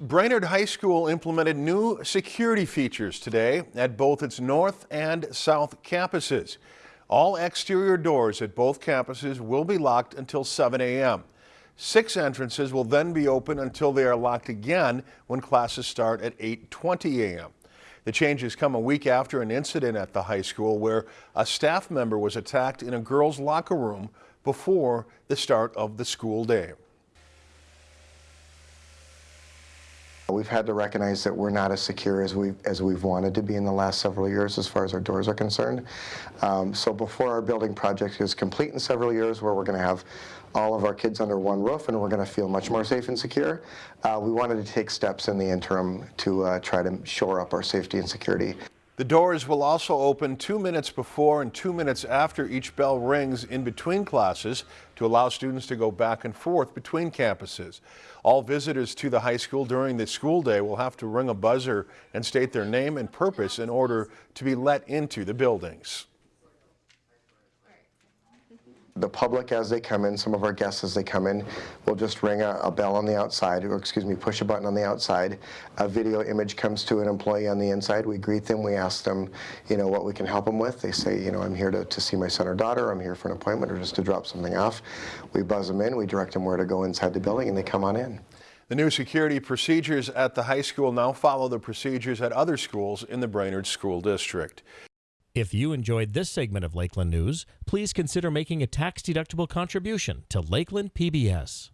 Brainerd High School implemented new security features today at both its north and south campuses. All exterior doors at both campuses will be locked until 7 a.m. Six entrances will then be open until they are locked again when classes start at 8.20 a.m. The changes come a week after an incident at the high school where a staff member was attacked in a girls' locker room before the start of the school day. We've had to recognize that we're not as secure as we've, as we've wanted to be in the last several years as far as our doors are concerned. Um, so before our building project is complete in several years where we're going to have all of our kids under one roof and we're going to feel much more safe and secure, uh, we wanted to take steps in the interim to uh, try to shore up our safety and security. The doors will also open two minutes before and two minutes after each bell rings in between classes to allow students to go back and forth between campuses. All visitors to the high school during the school day will have to ring a buzzer and state their name and purpose in order to be let into the buildings the public as they come in, some of our guests as they come in, will just ring a, a, bell on the outside, or excuse me, push a button on the outside. A video image comes to an employee on the inside. We greet them. We ask them, you know, what we can help them with. They say, you know, I'm here to, to see my son or daughter. I'm here for an appointment or just to drop something off. We buzz them in. We direct them where to go inside the building, and they come on in. The new security procedures at the high school now follow the procedures at other schools in the Brainerd School District. If you enjoyed this segment of Lakeland News, please consider making a tax-deductible contribution to Lakeland PBS.